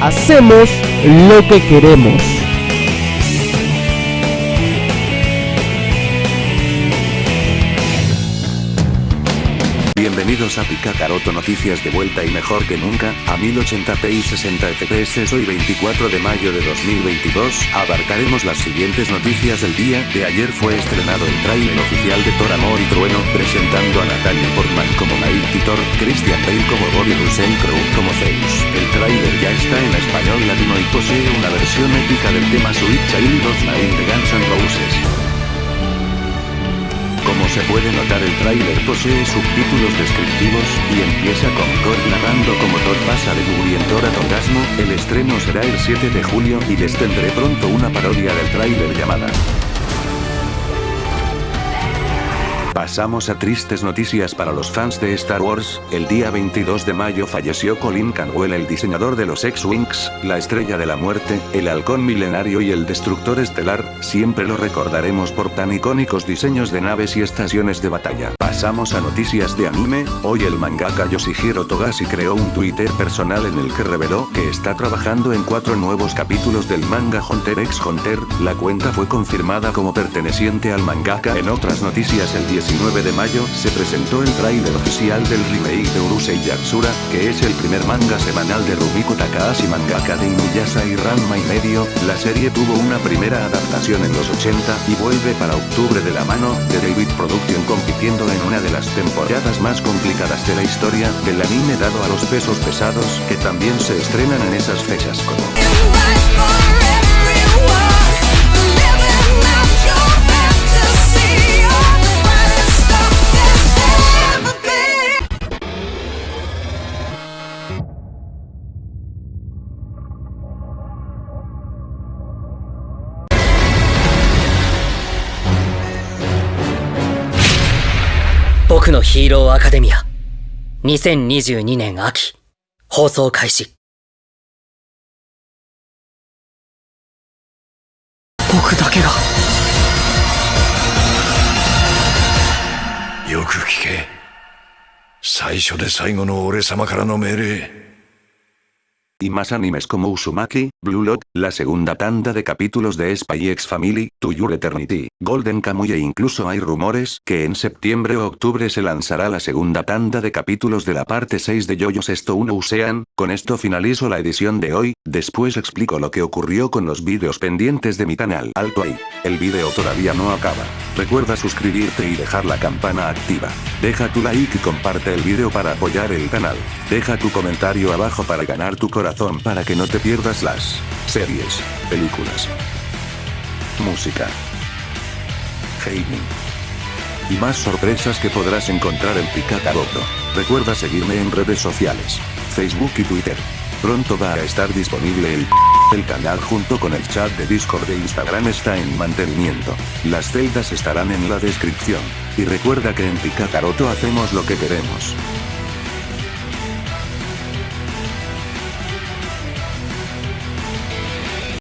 hacemos lo que queremos. Bienvenidos a Picacaroto Noticias de vuelta y mejor que nunca, a 1080p y 60 fps hoy 24 de mayo de 2022, abarcaremos las siguientes noticias del día, de ayer fue estrenado el trailer oficial de Thor Amor y Trueno, presentando a Natalia Portman como Nail Titor, Christian Bale como Bobby Russell Crowe como Zeus. El tráiler ya está en español latino y posee una versión épica del tema Sweet Child of Mine de Guns N' Roses. Se puede notar el tráiler posee subtítulos descriptivos, y empieza con Thor narrando como Thor pasa de mugrientor a orgasmo, el estreno será el 7 de julio y les tendré pronto una parodia del tráiler llamada Pasamos a tristes noticias para los fans de Star Wars, el día 22 de mayo falleció Colin Canwell el diseñador de los X-Wings, la estrella de la muerte, el halcón milenario y el destructor estelar, siempre lo recordaremos por tan icónicos diseños de naves y estaciones de batalla. Pasamos a noticias de anime, hoy el mangaka Yoshihiro Togashi creó un Twitter personal en el que reveló que está trabajando en cuatro nuevos capítulos del manga Hunter x Hunter, la cuenta fue confirmada como perteneciente al mangaka. En otras noticias el 10 19 de mayo, se presentó el tráiler oficial del remake de Urusei Yatsura, que es el primer manga semanal de Rumiko Takahashi mangaka de Inuyasha y Ranma y medio, la serie tuvo una primera adaptación en los 80 y vuelve para octubre de la mano de David Production compitiendo en una de las temporadas más complicadas de la historia del anime dado a los pesos pesados que también se estrenan en esas fechas. Como 僕のヒーローアカデミア。2022年秋。放送開始。僕だけが。よく聞け。最初で最後の俺様からの命令。Y más animes como Uzumaki, Blue Lock, la segunda tanda de capítulos de Spy X Family, To Your Eternity, Golden Kamuy e incluso hay rumores que en septiembre o octubre se lanzará la segunda tanda de capítulos de la parte 6 de Yoyos Esto 1 Usean, con esto finalizo la edición de hoy, después explico lo que ocurrió con los vídeos pendientes de mi canal. Alto ahí, el vídeo todavía no acaba. Recuerda suscribirte y dejar la campana activa. Deja tu like y comparte el vídeo para apoyar el canal. Deja tu comentario abajo para ganar tu corazón para que no te pierdas las series, películas, música, gaming y más sorpresas que podrás encontrar en Picataroto. Recuerda seguirme en redes sociales, Facebook y Twitter. Pronto va a estar disponible el el canal junto con el chat de Discord de Instagram está en mantenimiento. Las celdas estarán en la descripción. Y recuerda que en Picacaroto hacemos lo que queremos.